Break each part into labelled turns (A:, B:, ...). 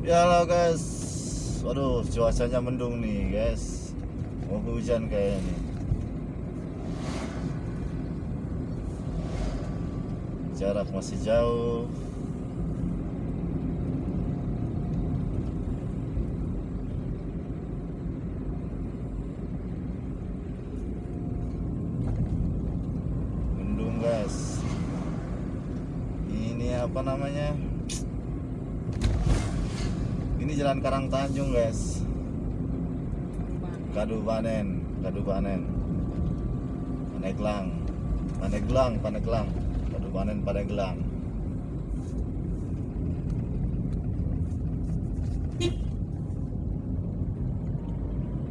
A: Ya halo guys. Waduh cuacanya mendung nih guys. Mau hujan kayaknya nih. Jarak masih jauh. Mendung guys. Ini apa namanya jalan Karang Tanjung guys. Kadupaten Kadupaten Paneglang. Paneglang Paneglang. Kadupaten Paneglang.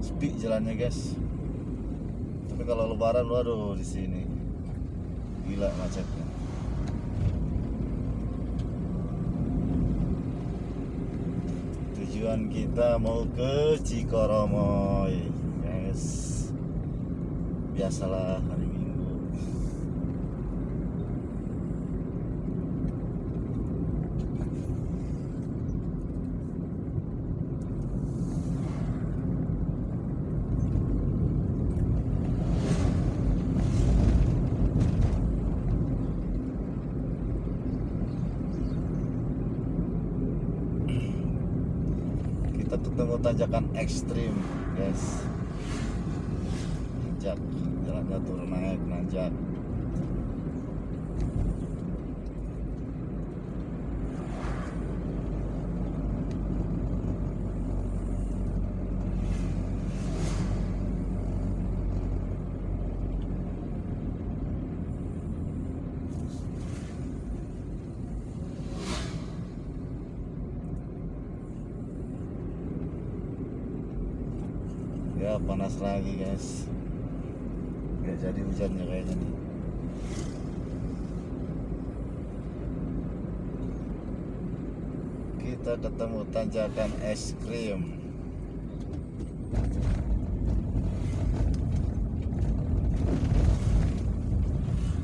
A: Sepi jalannya guys. Tapi kalau lebaran waduh di sini. Gila macetnya tujuan kita mau ke Cikoromoy. Guys biasalah hari minggu kita ketemu tanjakan ekstrim guys. Nanjak jalannya turun naik nanjak ya panas lagi guys. Nggak jadi hujannya kayaknya nih. Kita ketemu tanjakan es krim.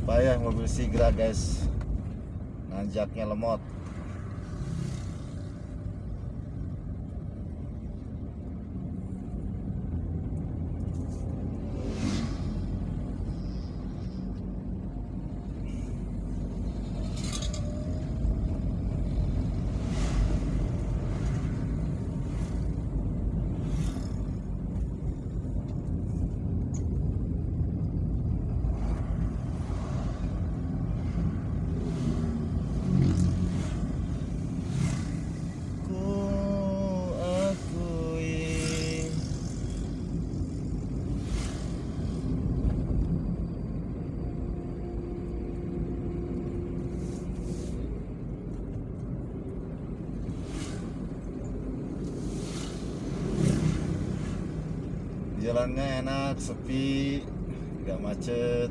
A: Payah mobil Sigra guys. Nanjaknya lemot ku akui jalannya enak sepi nggak macet.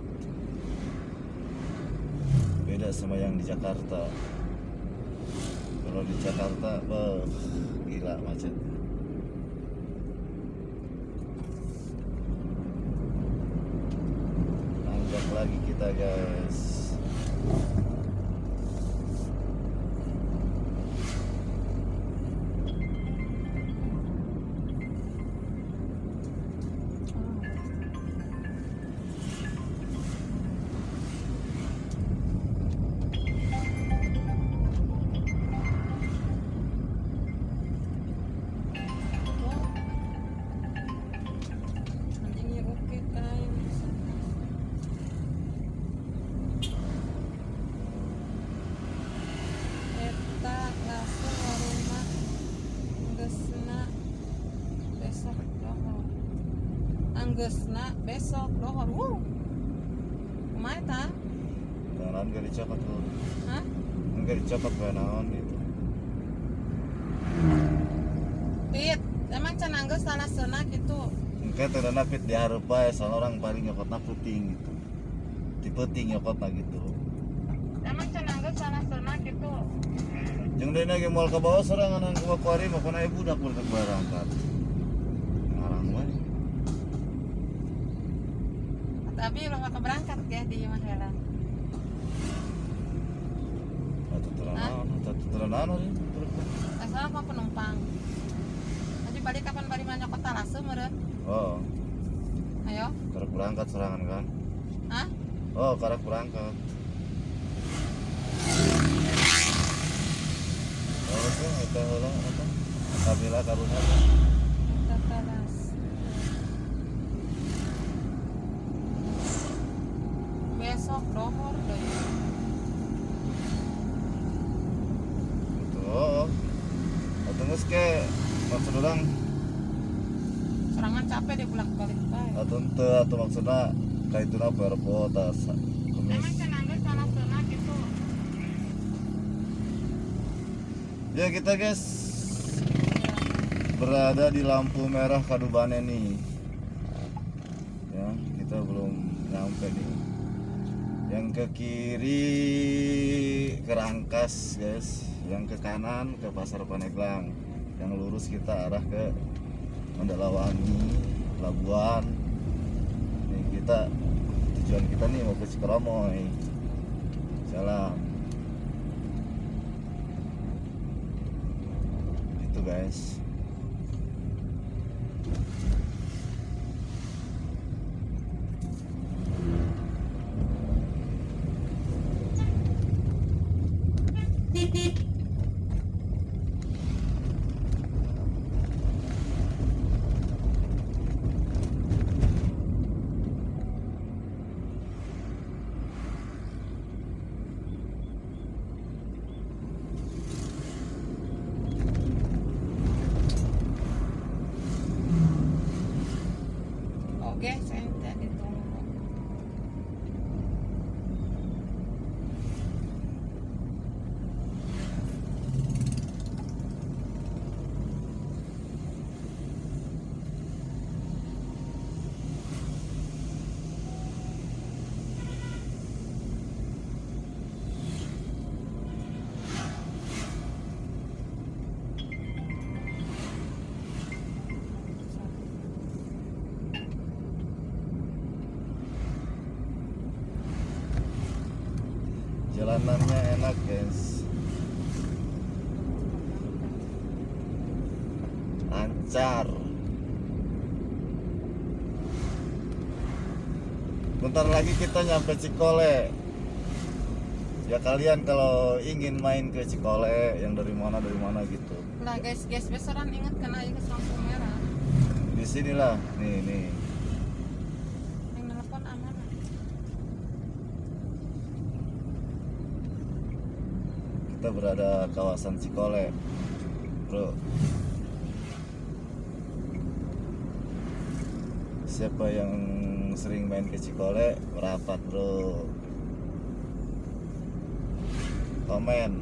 A: Beda sama yang di Jakarta. Kalau di Jakarta beuh, gila macet. Nanjak lagi kita guys
B: Anggesna besok dohor. Wuh. Kumaha eta?
A: Jangan gak dicopot tuh
B: Hah?
A: Enggak dicopot kayak naon gitu
B: Pit, emang can angges salasena gitu.
A: Engke teu napit dihareup bae soalnya orang paling nyokotna puting gitu Di puting nyokotna gitu
B: Emang can angges salasena gitu.
A: Jeung deui ge moal ka bawah sorangan ke Bakuari mah kana budak budak berangkat.
B: Tapi lo bakal berangkat ya di Magelang. Soalnya apa penumpang. Jadi balik kapan balik mana kota Lase meren?
A: oh
B: Ayo.
A: karek berangkat serangan kan
B: Hah?
A: oh karek berangkat oh itu itu heula apa kabila karunya
B: Kota Lase. Besok dohor deh.
A: gitu oh atau ke maksud orang
B: Serangan capek deh bolak balik bae.
A: atau ente atau maksudnya kayak itu tas kemis
B: Emang cenangga salah sana gitu.
A: ya kita guys berada di lampu merah Kadubane nih ya kita belum nyampe nih yang ke kiri ke Rangkas guys. Yang ke kanan ke Pasar Paneglang yang lurus kita arah ke Mandalawangi Labuan. Nih kita tujuan kita nih mau ke Cikromoy jalan gitu guys enak guys lancar bentar lagi kita nyampe Cikole. Ya kalian kalau ingin main ke Cikole yang dari mana dari mana gitu.
B: Lah guys, guys besaran ingat kena aja ke lampu merah.
A: di sinilah. Nih nih kita berada kawasan Cikole bro. Siapa yang sering main ke Cikole merapat bro. Komen.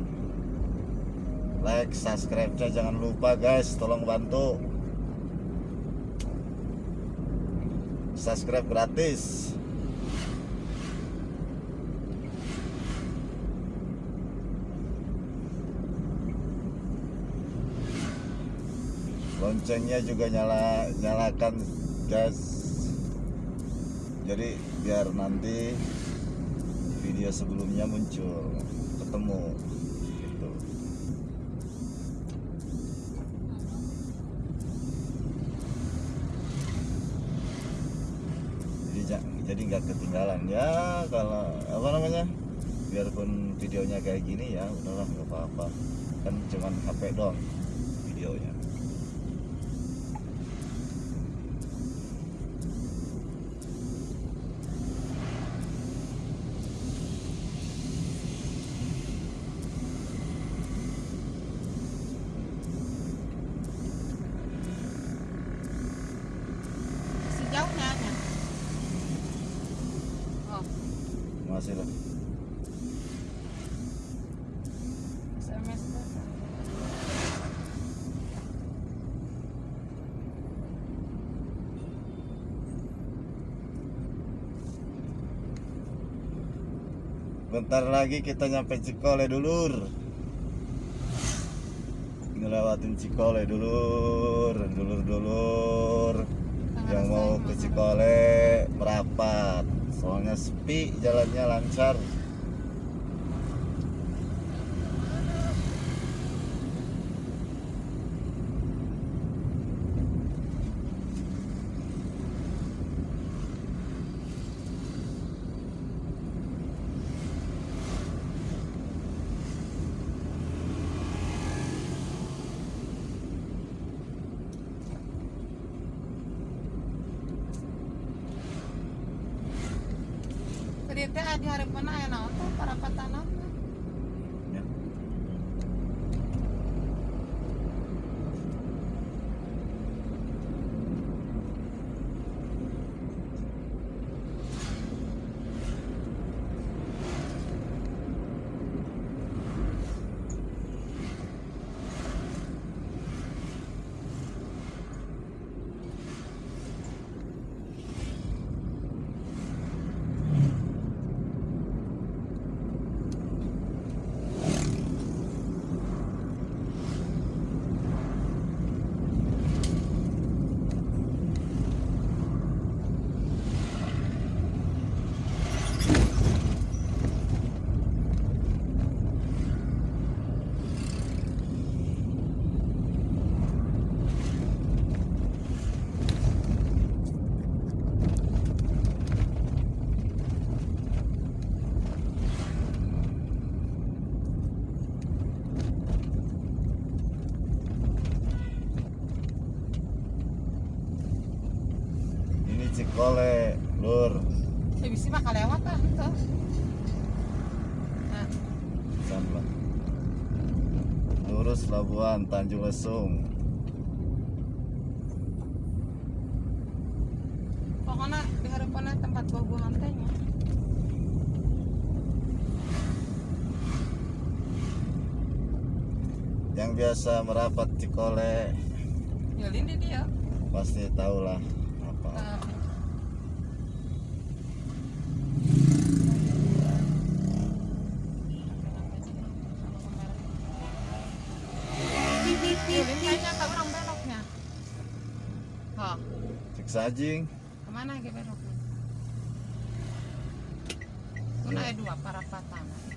A: Like subscribe nya jangan lupa guys. Tolong bantu. Subscribe gratis loncengnya juga nyala nyalakan guys jadi biar nanti video sebelumnya muncul ketemu gitu. Jadi ja- jadi nggak ketinggalan. Ya kalau apa namanya biarpun videonya kayak gini ya udahlah nggak apa-apa. Kan cuman HP doang videonya masih. Bentar lagi kita nyampe Cikole dulur. Ngelewatin Cikole dulur Dulur-dulur. Yang mau ke Cikole merapat Soalnya sepi jalannya lancar
B: tea ada hari ya naon teh para
A: patana Cikole, Lur.
B: ya bisa mah kalewat ah tuh nah.
A: Lurus Labuan Tanjung Lesung.
B: pokoknya di hari pernah tempat buah-buahan tehnya
A: Yang biasa merapat Cikole
B: ya lindi dia
A: pasti tahu lah apa.
B: Nah, Yulin kayaknya ke orang beloknya. Oh,
A: Cik sajing.
B: ke mana ke beloknya? Kuna dua parapatan. Pangrasa.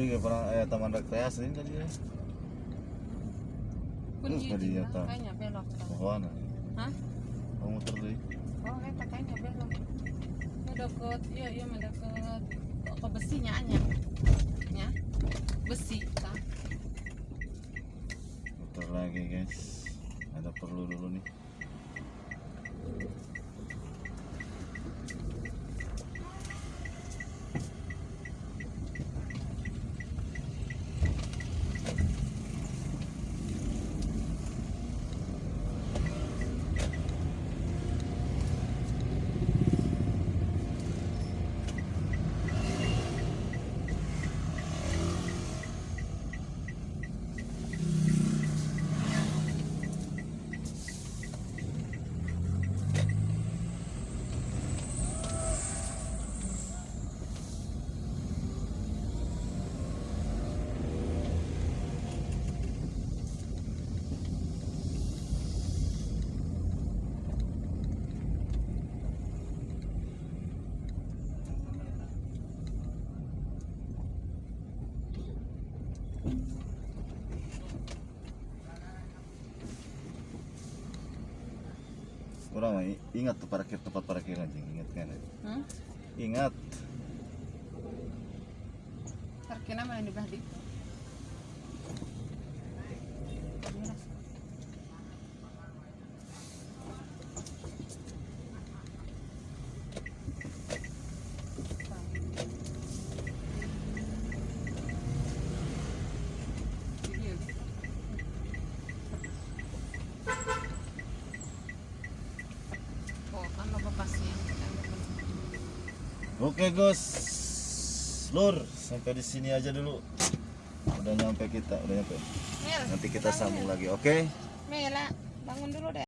A: Tadi ke pernah eh, taman rekreasi ini tadi ya. Terus tadi nyata.
B: kayaknya belok kan.
A: Pohon.
B: Hah?
A: Kamu muter deh.
B: Oh, eta kayaknya belok. Ini deket, iya iya mah deket ke besinya anya. Ya. Besi kan.
A: Muter lagi guys. Ada perlu dulu nih. Kurang mah, ingat tuh parkir tempat parkir anjing, ingat kan?
B: Hmm?
A: Ingat.
B: Parkirnya mana di belah di? Oh, kan lo pasien.
A: Oke Gus, Lur, sampai di sini aja dulu. Udah nyampe kita, udah nyampe.
B: Mel,
A: Nanti kita sambung lagi, oke?
B: Mela, bangun dulu deh.